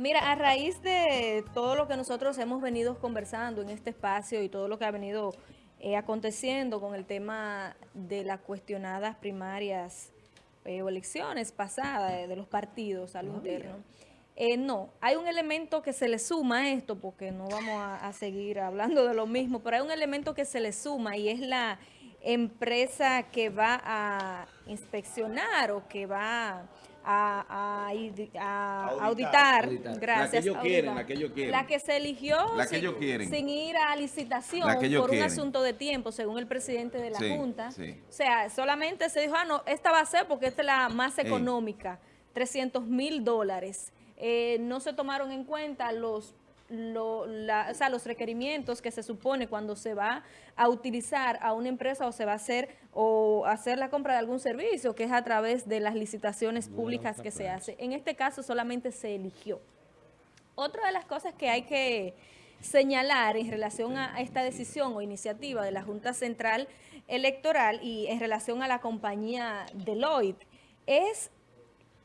Mira, a raíz de todo lo que nosotros hemos venido conversando en este espacio y todo lo que ha venido eh, aconteciendo con el tema de las cuestionadas primarias eh, o elecciones pasadas de, los partidos al interno, eh, no, hay un elemento que se le suma a esto, porque no vamos a seguir hablando de lo mismo, pero hay un elemento que se le suma y es la empresa que va a inspeccionar o que va a, auditar, gracias. La que ellos quieren, la que ellos quieren. La que se eligió sin, ir a licitación por un asunto de tiempo, según el presidente de la Junta. O sea, solamente se dijo, ah, no, esta va a ser porque esta es la más económica, 300 mil dólares. Eh, no se tomaron en cuenta los lo, o sea, los requerimientos que se supone cuando se va a utilizar a una empresa o se va a hacer o hacer la compra de algún servicio, que es a través de las licitaciones públicas que se hace. En este caso solamente se eligió. Otra de las cosas que hay que señalar en relación a esta decisión o iniciativa de la Junta Central Electoral y en relación a la compañía Deloitte es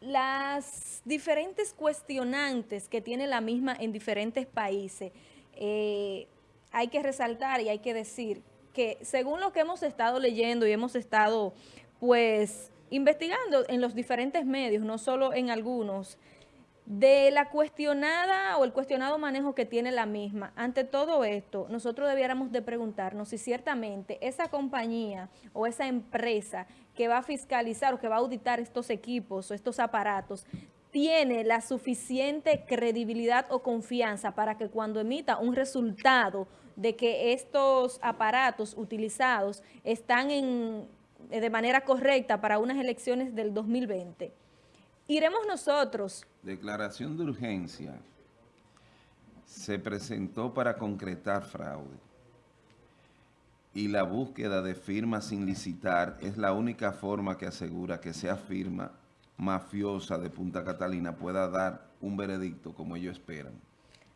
las diferentes cuestionantes que tiene la misma en diferentes países, eh, hay que resaltar y hay que decir que según lo que hemos estado leyendo y hemos estado pues investigando en los diferentes medios, no solo en algunos, de la cuestionada o el cuestionado manejo que tiene la misma. Ante todo esto, nosotros debiéramos de preguntarnos si ciertamente esa compañía o esa empresa que va a fiscalizar o que va a auditar estos equipos o estos aparatos tiene la suficiente credibilidad o confianza para que cuando emita un resultado de que estos aparatos utilizados están en, de manera correcta para unas elecciones del 2020, iremos nosotros. Declaración de urgencia se presentó para concretar fraude y la búsqueda de firmas sin licitar es la única forma que asegura que sea firma mafiosa de Punta Catalina pueda dar un veredicto como ellos esperan.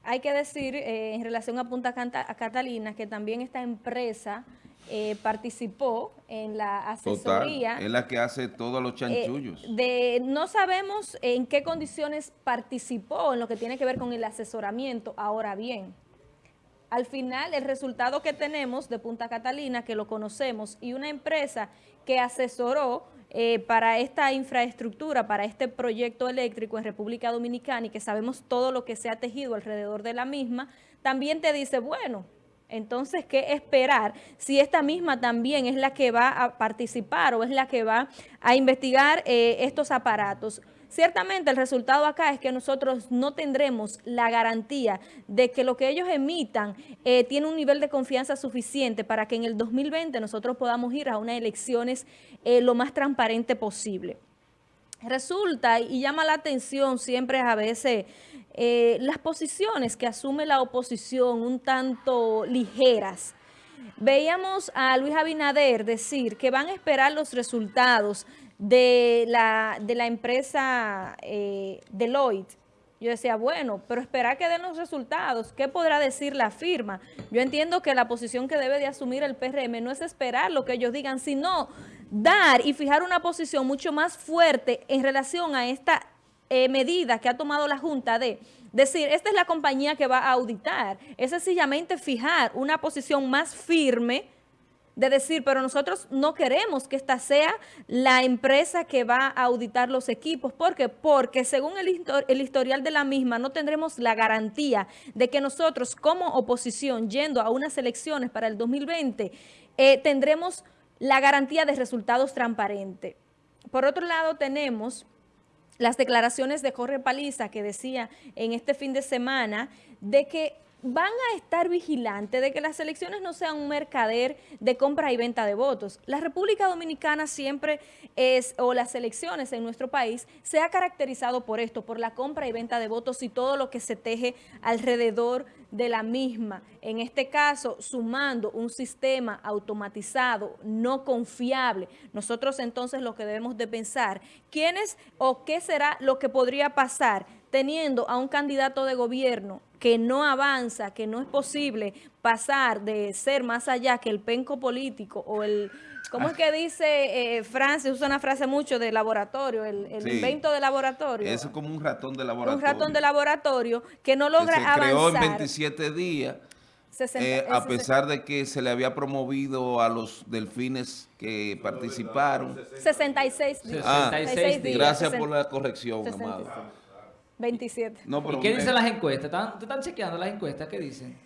Hay que decir eh, en relación a Punta Catalina que también esta empresa eh, participó en la asesoría. Total, es la que hace todos los chanchullos. Eh, de, no sabemos en qué condiciones participó en lo que tiene que ver con el asesoramiento. Ahora bien, al final el resultado que tenemos de Punta Catalina, que lo conocemos, y una empresa que asesoró eh, para esta infraestructura, para este proyecto eléctrico en República Dominicana y que sabemos todo lo que se ha tejido alrededor de la misma, también te dice, bueno, entonces, ¿qué esperar si esta misma también es la que va a participar o es la que va a investigar eh, estos aparatos? Ciertamente el resultado acá es que nosotros no tendremos la garantía de que lo que ellos emitan eh, tiene un nivel de confianza suficiente para que en el 2020 nosotros podamos ir a unas elecciones eh, lo más transparente posible. Resulta y llama la atención siempre a veces eh, las posiciones que asume la oposición un tanto ligeras. Veíamos a Luis Abinader decir que van a esperar los resultados de la, de la empresa eh, Deloitte. Yo decía, bueno, pero esperar que den los resultados. ¿Qué podrá decir la firma? Yo entiendo que la posición que debe de asumir el PRM no es esperar lo que ellos digan, sino dar y fijar una posición mucho más fuerte en relación a esta eh, medida que ha tomado la Junta de decir, esta es la compañía que va a auditar. Es sencillamente fijar una posición más firme de decir, pero nosotros no queremos que esta sea la empresa que va a auditar los equipos. ¿Por qué? Porque según el, historial de la misma, no tendremos la garantía de que nosotros como oposición, yendo a unas elecciones para el 2020, eh, tendremos la garantía de resultados transparentes. Por otro lado, tenemos las declaraciones de Jorge Paliza que decía en este fin de semana de que van a estar vigilantes de que las elecciones no sean un mercader de compra y venta de votos. La República Dominicana siempre es, o las elecciones en nuestro país, se ha caracterizado por esto, por la compra y venta de votos y todo lo que se teje alrededor de la misma. En este caso, sumando un sistema automatizado, no confiable. Nosotros entonces lo que debemos de pensar, ¿quién es o qué será lo que podría pasar teniendo a un candidato de gobierno que no avanza, que no es posible pasar de ser más allá que el penco político o el ¿Cómo es que dice eh, Francis? Usa una frase mucho de laboratorio, el, el Sí. invento de laboratorio. Eso es como un ratón de laboratorio. un ratón de laboratorio que no que logra se creó en avanzar. 27 días, 60, eh, a pesar de que se le había promovido a los delfines que participaron. 66 días. Ah, 66 días. Gracias 60, por la corrección, 66. amado. 27. No, pero ¿Y qué dicen las encuestas? ¿Están, ¿Te están chequeando las encuestas? ¿Qué dicen?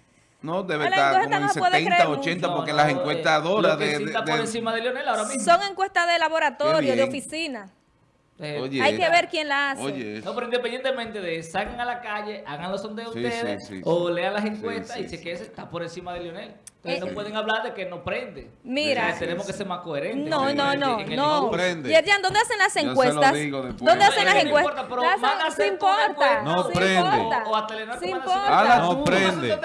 No, debe estar encuesta como en no se puede 70, creer 80, No, porque no, las eh, encuestadoras de... de- está por de- encima de Leonel ahora mismo. Son encuestas de laboratorio, de oficina. Eh, Oye, Hay que ver quién la hace. Oye, No, pero independientemente de salgan a la calle, hagan los sondeos Sí, ustedes, sí, sí, o lean las encuestas sí, y chequen ese está por encima de Lionel. Entonces Eh, no pueden hablar de que no prende. Mira. Tenemos que ser más coherentes. No, no, no, el no. prende. Yerjan, ¿dónde hacen las Yo se lo encuestas? digo después. ¿Dónde No, hacen las que no encuestas? importa, pero importa. encuesta. No, prende. importa. O a Telenor como importa. No prende.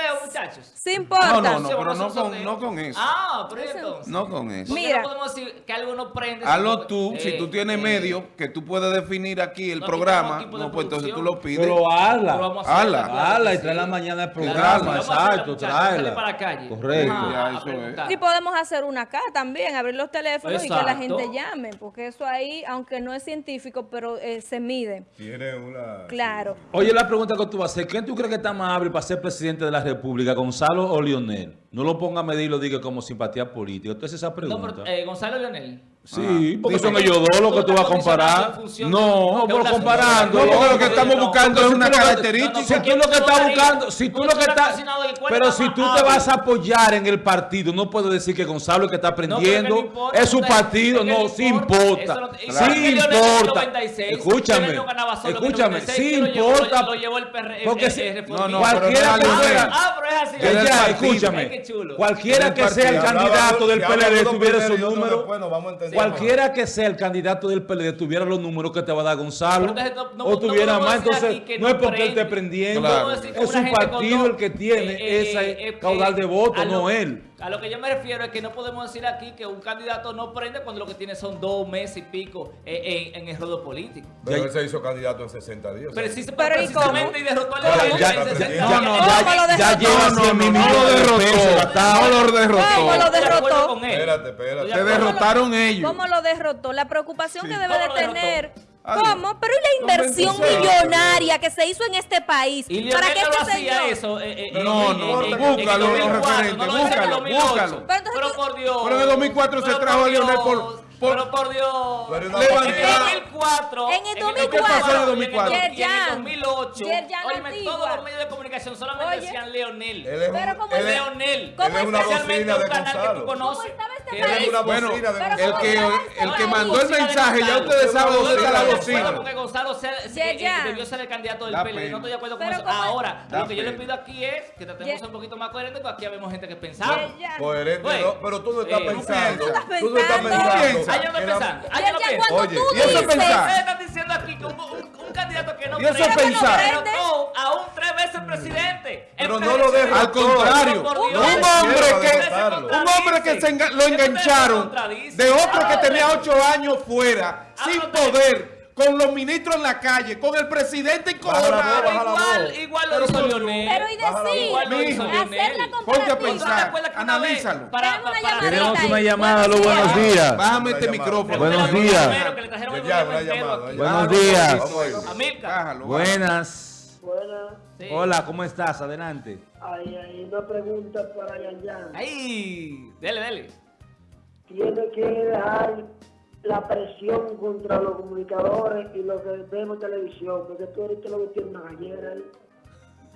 Sí importa. No, no, no, pero no con, no con eso. Ah, pero entonces. No con eso. ¿Por qué Mira. no podemos decir que algo no prende? Hazlo Si- tú, si eh, tú tienes eh, medio, que tú puedes definir aquí el no, programa, no, pues entonces tú lo pides. Pero hazla. pero vamos a hacerlo, Ala. claro que Hazla y sí. trae la mañana el programa, exacto, tráela. para la calle. Correcto. Ya, eso es. Y podemos hacer una acá también, abrir los teléfonos y que la gente llame, porque eso ahí, aunque no es científico, pero eh, se mide. Tiene una... Claro. Oye, la pregunta que tú vas a hacer, ¿quién tú crees que está más hábil para ser presidente de la República, Gonzalo o Lionel? No lo ponga a medir y lo diga como simpatía política. Entonces esa No, pregunta. pero eh, Gonzalo Leonel. sí, porque Dime. son ellos dos los que tú vas a comparar. No, de pero comparando. No, porque lo que estamos No, buscando porque es si una característica. Si tú lo que estás buscando, si tú lo que estás, pero si tú te vas a apoyar en el partido, no puedes decir que Gonzalo es que está aprendiendo, es su partido, no, sí importa, sí importa. Escúchame, escúchame, sí importa, porque si- No, no, cualquiera pero que no, fuera, Ah, pero es así. escúchame, qué chulo. cualquiera que sea el candidato del PLD tuviera primero su y otro número, después, nos vamos a entender. cualquiera que sea el candidato del PLD tuviera los números que te va a dar Gonzalo, o tuviera más, entonces no no es porque él esté prendiendo, es un partido el que tiene eh, eh, ese eh, caudal de votos, no él. A lo que yo me refiero es que no podemos decir aquí que un candidato no prende cuando lo que tiene son dos meses y pico eh, en, en el rodo político. Pero él se hizo candidato en 60 días. Precis- Pero, ¿y precisamente y derrotó al ya- en ya- 60 ya- días. no, ¿Cómo ya, lo ya derrotó? lleva No, no, 100 no, mil no lo de derrotó. lo ¿Cómo derrotó. lo Estoy de acuerdo derrotó? con él. Espérate, espérate. Se derrotaron ellos. ¿Cómo lo derrotó? La preocupación que debe ¿Cómo de lo derrotó? tener. ¿Cómo? Pero ¿y la inversión 26. millonaria que se hizo en este país? Y ¿Para qué este hacía señor? eso. eh, eh, No, en- no, en- en- búscalo, en los 2004, referentes, no en búscalo, 2008. búscalo. Pero entonces Pero por Dios. Pero en el 2004 se trajo por a Leonel por- Dios, por- Pero por Dios. Pero una En el Levantar- 2004. En el ¿Qué 2004? pasó en el 2004? Y en el Yerjan. 2008. Yerjan Óyeme, Antigua. todos los medios de comunicación solamente Oye. decían Leonel. Él es un- Pero como él es- Leonel. ¿Cómo él es una Especialmente un canal que tú conoces. Una Bueno, bocina de el que, el que mandó el mensaje, ya ustedes saben dónde está la bocina. con que Gonzalo debió ser el candidato del PLD. No estoy de acuerdo con Pero eso. como- Ahora, Da lo que yo le pido aquí es que tratemos un poquito más coherentes, porque aquí habemos gente que. Yerjan. Coherente, pero tú no estás eh, pensando. Tú no estás pensando. pensando. Yo no pensando. Yo no cuando Oye, están diciendo aquí que un, candidato que no ¿Y eso prende, pensar? que derrotó a un tres veces presidente. Pero no lo derrotó. Al contrario, un hombre que, que se enga- lo engancharon de otro que tenía ocho años fuera, sin poder, con los ministros en la calle, con el presidente Baja la voz, encojonado. baja la Igual, igual lo hizo Leonel. Pero y decir, hacer la Ponte a pensar. ¿Tú te acuerdas que una vez analízalo. Para, Tenemos una para- Tenemos una llamada, Buenos días. Bájame este micrófono. Buenos días. Buenos días. Buenas. Buenas. Sí. Hola, ¿cómo estás? Adelante. Hay, hay una pregunta para Yanyan. Ahí, dele, dele. Tiene que dejar la presión contra los comunicadores y los que vemos en televisión, porque tú ahorita lo que tienes una gallera ahí.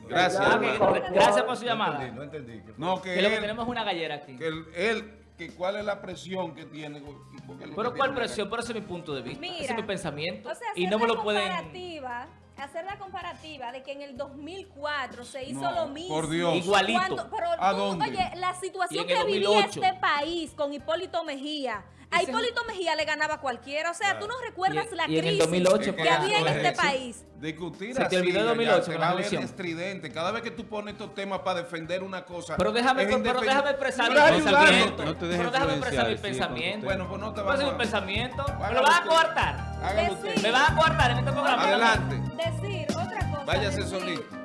Gracias, Ah, que- gracias por su No llamada. entendí, no entendí. No, que Que lo que tenemos es una gallera aquí. que él, él- que cuál es la presión que tiene. Pero que ¿cuál tiene presión? Pero ese es mi punto de vista. Mira, ese es mi pensamiento. O sea, y no me lo pueden... hacer la comparativa de que en el 2004 se hizo No, lo mismo. por Dios. Igualito. Cuando- pero ¿A tú, dónde? oye, la situación que vivía 2008. este país con Hipólito Mejía. A Hipólito Mejía le ganaba a cualquiera. O sea, tú no recuerdas Y- la y crisis 2008 que había en este país. Discutir Se te olvidó el ya, 2008 se con a estridente. Cada vez que tú pones estos temas para defender una cosa. Pero déjame, pero, déjame expresar mi pensamiento. No te dejes pero déjame expresar mi pensamiento. Bueno, pues no te Ese es mi a... pensamiento. Me lo van a. Decir- Me van a coartar en este programa. Adelante. Decir otra cosa. Váyase decir- solito.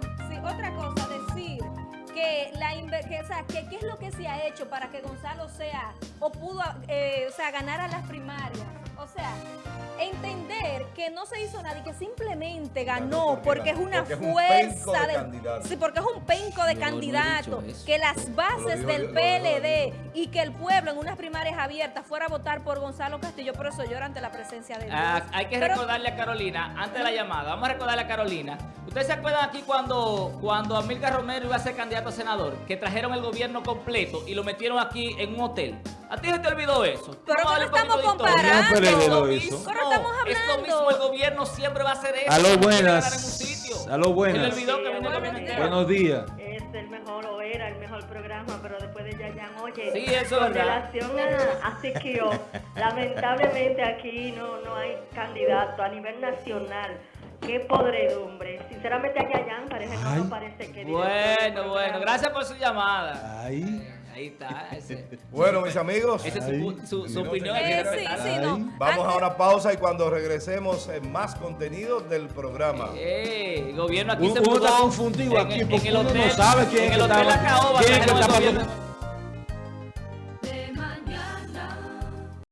Que la que, o sea, que qué es lo que se ha hecho para que Gonzalo sea o pudo eh, o sea, ganar a las primarias. O sea, entender que no se hizo nada y que simplemente ganó porque, es una fuerza de, sí, porque es un penco de candidato, que las bases del PLD y que el pueblo en unas primarias abiertas fuera a votar por Gonzalo Castillo, por eso llora ante la presencia de ah, hay que recordarle a Carolina, antes de la llamada, vamos a recordarle a Carolina, ¿ustedes se acuerdan aquí cuando, cuando Amilcar Romero iba a ser candidato a senador, que trajeron el gobierno completo y lo metieron aquí en un hotel? ¿A ti se te olvidó eso? Pero no estamos comparando. Es lo mismo. Pero estamos hablando. Es lo mismo, el gobierno siempre va a hacer eso. A lo buenas. A lo buenas. Se olvidó que viene el gobierno Buenos días. Es el mejor el programa, pero después de Yayan, oye, sí, eso con relación a, a Siquio, lamentablemente aquí no, no hay candidato a nivel nacional. Qué podredumbre. Sinceramente a Yayan parece, no, no parece que... Bueno, bueno, gracias por su llamada. Ay. Ahí está. Bueno, mis amigos. Esa es su, opinión. Vamos a una pausa y cuando regresemos en más contenido del programa. Eh, el gobierno aquí se uno está confundido aquí porque uno no sabe quién, en el hotel está, quién está